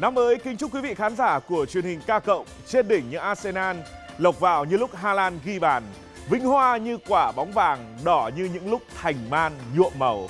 Năm mới kính chúc quý vị khán giả của truyền hình ca cộng trên đỉnh như Arsenal, lộc vào như lúc Haaland ghi bàn, vinh hoa như quả bóng vàng, đỏ như những lúc thành man nhuộm màu.